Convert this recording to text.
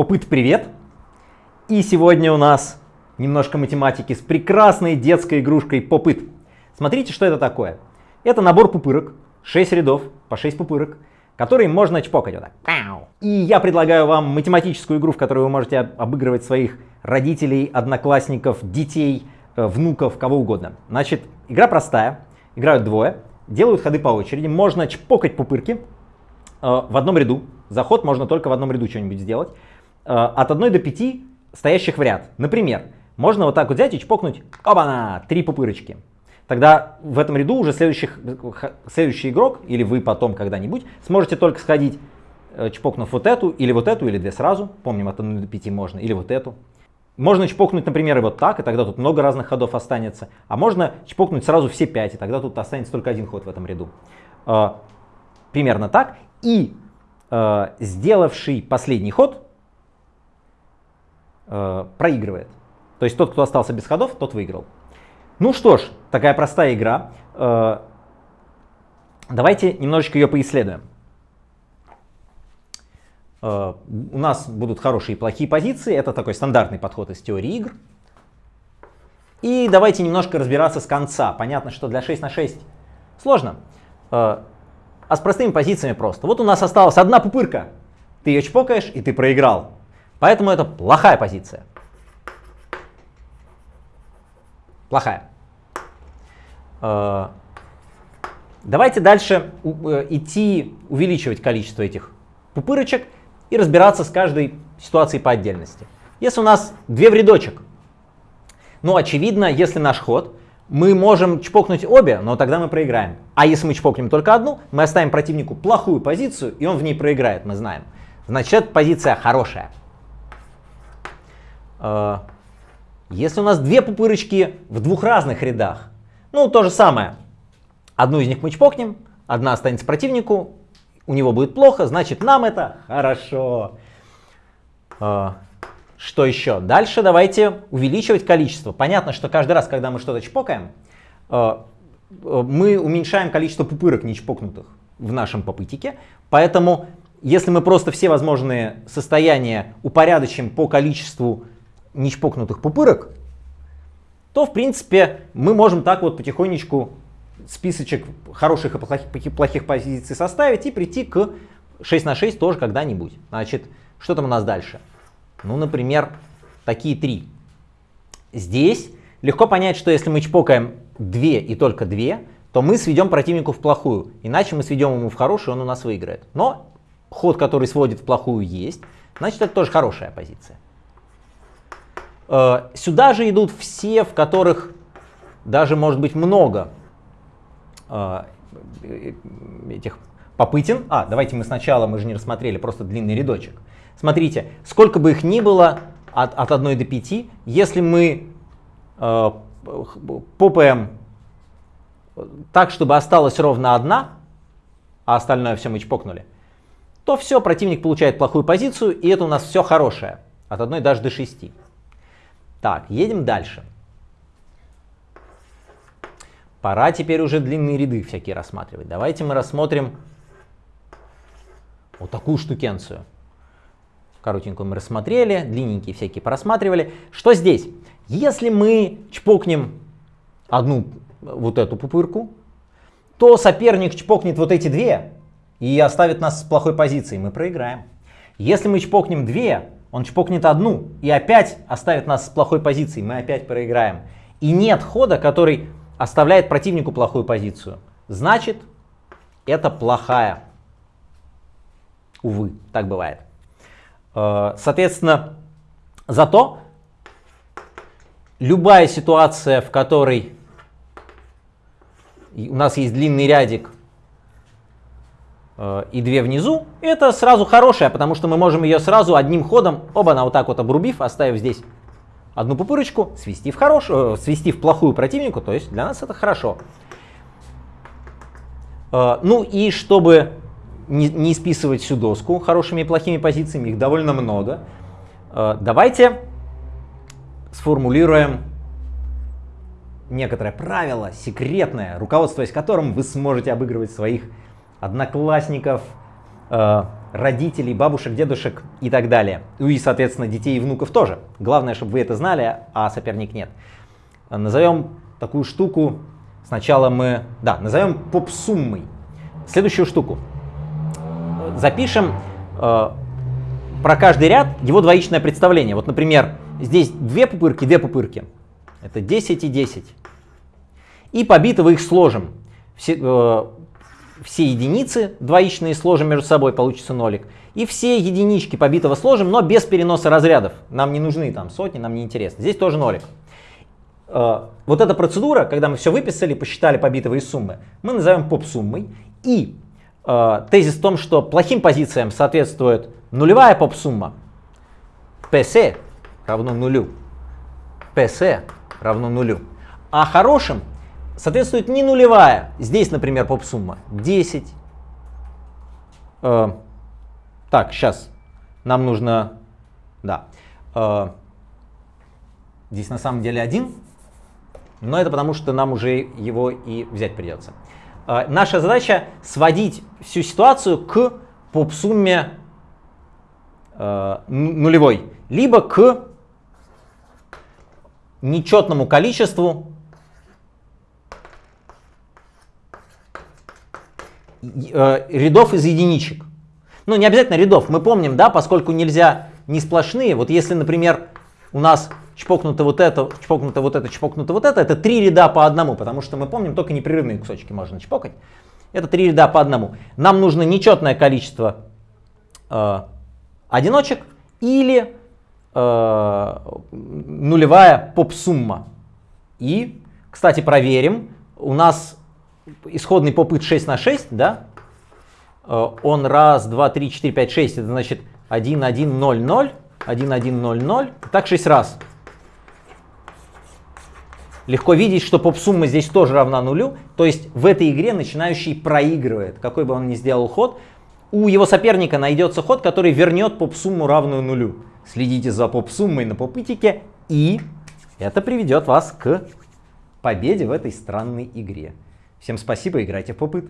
Попыт, привет! И сегодня у нас немножко математики с прекрасной детской игрушкой Попыт. Смотрите, что это такое. Это набор пупырок, 6 рядов по 6 пупырок, которые можно чпокать вот так. И я предлагаю вам математическую игру, в которой вы можете обыгрывать своих родителей, одноклассников, детей, э, внуков, кого угодно. Значит, игра простая, играют двое, делают ходы по очереди, можно чпокать пупырки э, в одном ряду. Заход можно только в одном ряду что-нибудь сделать. Э, от 1 до 5 стоящих в ряд. Например, можно вот так вот взять и чпокнуть, оба-на, три пупырочки. Тогда в этом ряду уже следующих, следующий игрок, или вы потом когда-нибудь, сможете только сходить, э, чпокнув вот эту, или вот эту, или две сразу. Помним, от 1 до 5 можно, или вот эту. Можно чпокнуть, например, и вот так, и тогда тут много разных ходов останется. А можно чпокнуть сразу все 5, и тогда тут останется только один ход в этом ряду. Э, примерно так. И сделавший последний ход э, проигрывает. То есть тот, кто остался без ходов, тот выиграл. Ну что ж, такая простая игра. Э, давайте немножечко ее поисследуем. Э, у нас будут хорошие и плохие позиции. Это такой стандартный подход из теории игр. И давайте немножко разбираться с конца. Понятно, что для 6 на 6 сложно. Э, а с простыми позициями просто. Вот у нас осталась одна пупырка. Ты ее чпокаешь, и ты проиграл. Поэтому это плохая позиция. Плохая. Э, давайте дальше э, идти увеличивать количество этих пупырочек и разбираться с каждой ситуацией по отдельности. Если у нас две в рядочек, ну очевидно, если наш ход, мы можем чпокнуть обе, но тогда мы проиграем. А если мы чпокнем только одну, мы оставим противнику плохую позицию, и он в ней проиграет, мы знаем. Значит, позиция хорошая. А, если у нас две пупырочки в двух разных рядах, ну то же самое. Одну из них мы чпокнем, одна останется противнику, у него будет плохо, значит нам это хорошо. А, что еще? Дальше давайте увеличивать количество. Понятно, что каждый раз, когда мы что-то чпокаем, а, мы уменьшаем количество пупырок нечпокнутых в нашем попытике. Поэтому, если мы просто все возможные состояния упорядочим по количеству нечпокнутых пупырок, то, в принципе, мы можем так вот потихонечку списочек хороших и плохих, плохих позиций составить и прийти к 6 на 6 тоже когда-нибудь. Значит, что там у нас дальше? Ну, например, такие три. Здесь легко понять, что если мы чпокаем 2 и только 2, то мы сведем противнику в плохую. Иначе мы сведем ему в хорошую, он у нас выиграет. Но ход, который сводит в плохую, есть. Значит, это тоже хорошая позиция. Э, сюда же идут все, в которых даже может быть много э, этих попытин. А, давайте мы сначала, мы же не рассмотрели, просто длинный рядочек. Смотрите, сколько бы их ни было, от, от 1 до 5, если мы э, попаем так, чтобы осталась ровно одна, а остальное все мы чпокнули, то все, противник получает плохую позицию, и это у нас все хорошее, от 1 даже до 6. Так, едем дальше. Пора теперь уже длинные ряды всякие рассматривать. Давайте мы рассмотрим вот такую штукенцию. Коротенькую мы рассмотрели, длинненькие всякие просматривали. Что здесь? Если мы чпокнем одну вот эту пупырку, то соперник чпокнет вот эти две и оставит нас с плохой позицией, мы проиграем. Если мы чпокнем две, он чпокнет одну и опять оставит нас с плохой позицией, мы опять проиграем. И нет хода, который оставляет противнику плохую позицию. Значит, это плохая. Увы, так бывает. Э, соответственно, зато любая ситуация, в которой у нас есть длинный рядик и две внизу, это сразу хорошая, потому что мы можем ее сразу одним ходом, оба на вот так вот обрубив, оставив здесь одну пупырочку, свести в, хорошую, э, свести в плохую противнику, то есть для нас это хорошо. Э, ну и чтобы не, не списывать всю доску хорошими и плохими позициями, их довольно много, давайте сформулируем некоторое правило, секретное, руководствуясь которым вы сможете обыгрывать своих одноклассников, э, родителей, бабушек, дедушек и так далее. Ну и, соответственно, детей и внуков тоже. Главное, чтобы вы это знали, а соперник нет. Назовем такую штуку, сначала мы, да, назовем поп-суммой. Следующую штуку. Запишем э, про каждый ряд его двоичное представление. Вот, например, здесь две пупырки, две пупырки. Это 10 и 10. И побитого их сложим. Все, э, все единицы двоичные сложим между собой, получится нолик. И все единички побитого сложим, но без переноса разрядов. Нам не нужны там сотни, нам не интересно. Здесь тоже нолик. Э, вот эта процедура, когда мы все выписали, посчитали побитовые суммы, мы назовем поп-суммой. И э, тезис в том, что плохим позициям соответствует нулевая поп-сумма. PS равно нулю. PS равно нулю. А хорошим соответствует не нулевая. Здесь, например, поп-сумма 10. Э, так, сейчас. Нам нужно... Да. Э, здесь на самом деле 1. Но это потому, что нам уже его и взять придется. Э, наша задача сводить всю ситуацию к поп-сумме э, нулевой. Либо к нечетному количеству рядов из единичек. Ну, не обязательно рядов. Мы помним, да, поскольку нельзя не сплошные. Вот если, например, у нас чпокнуто вот это, чпокнуто вот это, чпокнуто вот это, это три ряда по одному, потому что мы помним, только непрерывные кусочки можно чпокать. Это три ряда по одному. Нам нужно нечетное количество э, одиночек или э, нулевая поп-сумма. И, кстати, проверим. У нас исходный попыт 6 на 6, да, э, он раз, два, три, четыре, пять, шесть, это значит 1, 1, 0, 0, 1, 1, 0, 0, так 6 раз. Легко видеть, что поп-сумма здесь тоже равна нулю, то есть в этой игре начинающий проигрывает, какой бы он ни сделал ход. У его соперника найдется ход, который вернет поп-сумму равную нулю. Следите за поп-суммой на попытике, и это приведет вас к победе в этой странной игре. Всем спасибо, играйте в попыт.